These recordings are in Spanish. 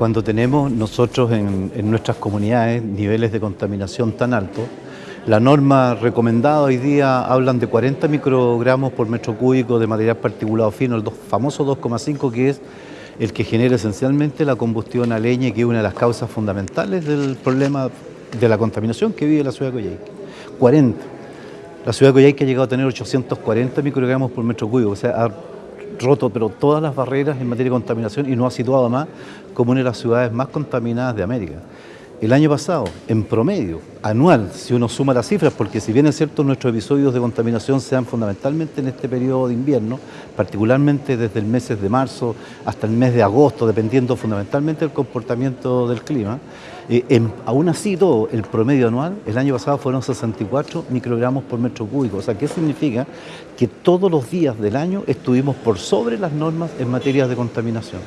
cuando tenemos nosotros en, nuestras comunidades niveles de contaminación tan altos. La norma recomendada hoy día hablan de 40 microgramos por metro cúbico de material particulado fino, el famoso 2,5 que es el que genera esencialmente la combustión a leña, que es una de las causas fundamentales del problema de la contaminación que vive la ciudad de Coyhaique. 40. La ciudad de Coyhaique ha llegado a tener 840 microgramos por metro cúbico, o sea, ha roto pero todas las barreras en materia de contaminación y nos ha situado más como una de las ciudades más contaminadas de América. El año pasado, en promedio, anual, si uno suma las cifras, porque si bien es cierto nuestros episodios de contaminación se dan fundamentalmente en este periodo de invierno, particularmente desde el mes de marzo hasta el mes de agosto, dependiendo fundamentalmente del comportamiento del clima, eh, aún así todo, el promedio anual, el año pasado fueron 64 microgramos por metro cúbico. O sea, ¿qué significa? Que todos los días del año estuvimos por sobre las normas en materia de contaminación.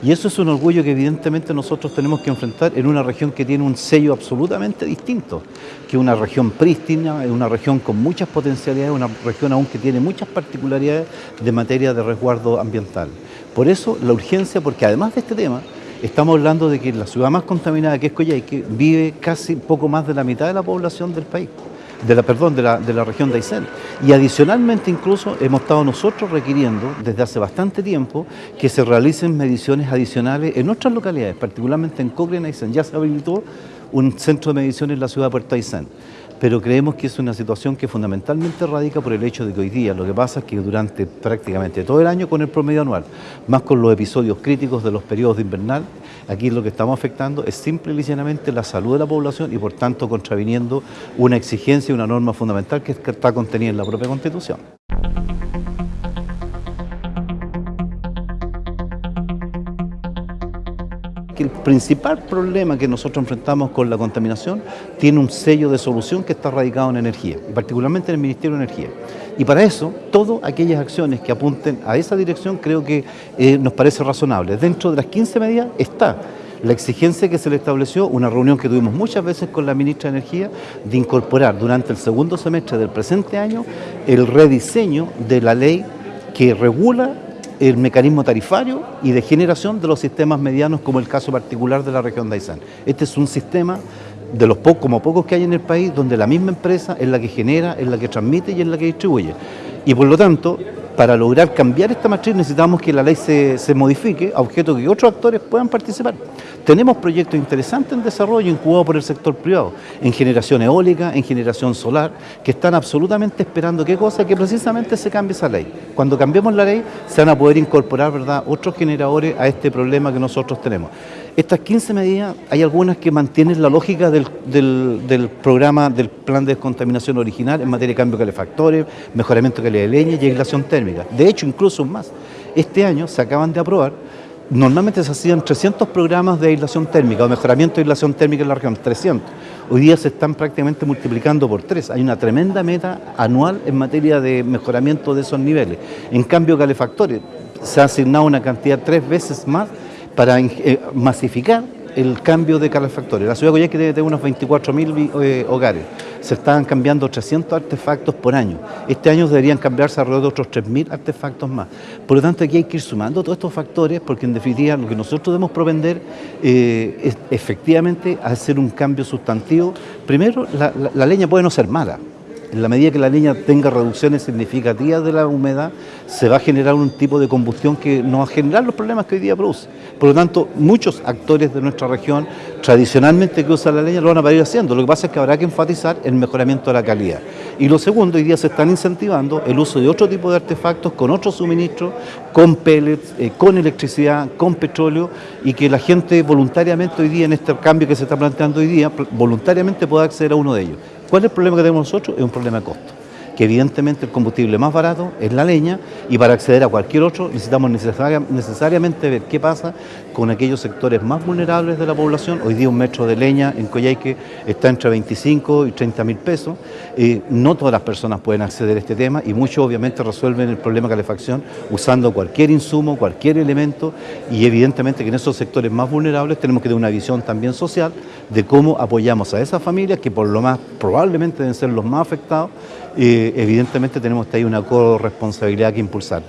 Y eso es un orgullo que evidentemente nosotros tenemos que enfrentar en una región que tiene un sello absolutamente distinto, que una región prístina, una región con muchas potencialidades, una región aún que tiene muchas particularidades de materia de resguardo ambiental. Por eso la urgencia, porque además de este tema, estamos hablando de que la ciudad más contaminada que es Coyhaique vive casi poco más de la mitad de la población del país de la, perdón, de la, de la región de Aysén. Y adicionalmente incluso hemos estado nosotros requiriendo desde hace bastante tiempo que se realicen mediciones adicionales en otras localidades, particularmente en y Aysén. Ya se habilitó un centro de mediciones en la ciudad de Puerto Aysén pero creemos que es una situación que fundamentalmente radica por el hecho de que hoy día lo que pasa es que durante prácticamente todo el año con el promedio anual, más con los episodios críticos de los periodos de invernal, aquí lo que estamos afectando es simple y llanamente la salud de la población y por tanto contraviniendo una exigencia y una norma fundamental que está contenida en la propia Constitución. Que el principal problema que nosotros enfrentamos con la contaminación tiene un sello de solución que está radicado en energía, y particularmente en el Ministerio de Energía. Y para eso, todas aquellas acciones que apunten a esa dirección creo que eh, nos parece razonable. Dentro de las 15 medidas está la exigencia que se le estableció, una reunión que tuvimos muchas veces con la ministra de Energía, de incorporar durante el segundo semestre del presente año el rediseño de la ley que regula el mecanismo tarifario y de generación de los sistemas medianos, como el caso particular de la región de Aysén. Este es un sistema de los pocos, como pocos que hay en el país, donde la misma empresa es la que genera, es la que transmite y es la que distribuye. Y por lo tanto, para lograr cambiar esta matriz necesitamos que la ley se, se modifique a objeto que otros actores puedan participar. Tenemos proyectos interesantes en desarrollo incubados por el sector privado, en generación eólica, en generación solar, que están absolutamente esperando qué cosa, que precisamente se cambie esa ley. Cuando cambiemos la ley se van a poder incorporar ¿verdad? otros generadores a este problema que nosotros tenemos. Estas 15 medidas, hay algunas que mantienen la lógica del, programa, del plan de descontaminación original en materia de cambio de calefactores, mejoramiento de calidad de leña y aislación térmica. De hecho, incluso más, este año se acaban de aprobar Normalmente se hacían 300 programas de aislación térmica o mejoramiento de aislación térmica en la región, 300. Hoy día se están prácticamente multiplicando por tres. Hay una tremenda meta anual en materia de mejoramiento de esos niveles. En cambio, calefactores, se ha asignado una cantidad tres veces más para eh, masificar el cambio de calefactores. La ciudad de Coyhaique debe tener unos 24.000 eh, hogares. Se están cambiando 300 artefactos por año. Este año deberían cambiarse alrededor de otros 3.000 artefactos más. Por lo tanto, aquí hay que ir sumando todos estos factores porque en definitiva lo que nosotros debemos propender eh, es efectivamente hacer un cambio sustantivo. Primero, la leña puede no ser mala, en la medida que la leña tenga reducciones significativas de la humedad, se va a generar un tipo de combustión que no va a generar los problemas que hoy día produce. Por lo tanto, muchos actores de nuestra región, tradicionalmente que usan la leña, lo van a ir haciendo. Lo que pasa es que habrá que enfatizar el mejoramiento de la calidad. Y lo segundo, hoy día se están incentivando el uso de otro tipo de artefactos con otros suministros, con pellets, eh, con electricidad, con petróleo, y que la gente voluntariamente hoy día, en este cambio que se está planteando hoy día, voluntariamente pueda acceder a uno de ellos. ¿Cuál es el problema que tenemos nosotros? Es un problema de costo que evidentemente el combustible más barato es la leña y para acceder a cualquier otro necesitamos necesariamente ver qué pasa con aquellos sectores más vulnerables de la población. Hoy día un metro de leña en Coyhaique está entre 25 y 30 mil pesos. Eh, no todas las personas pueden acceder a este tema y muchos obviamente resuelven el problema de calefacción usando cualquier insumo, cualquier elemento y evidentemente que en esos sectores más vulnerables tenemos que tener una visión también social de cómo apoyamos a esas familias que por lo más probablemente deben ser los más afectados evidentemente tenemos ahí una corresponsabilidad que impulsar.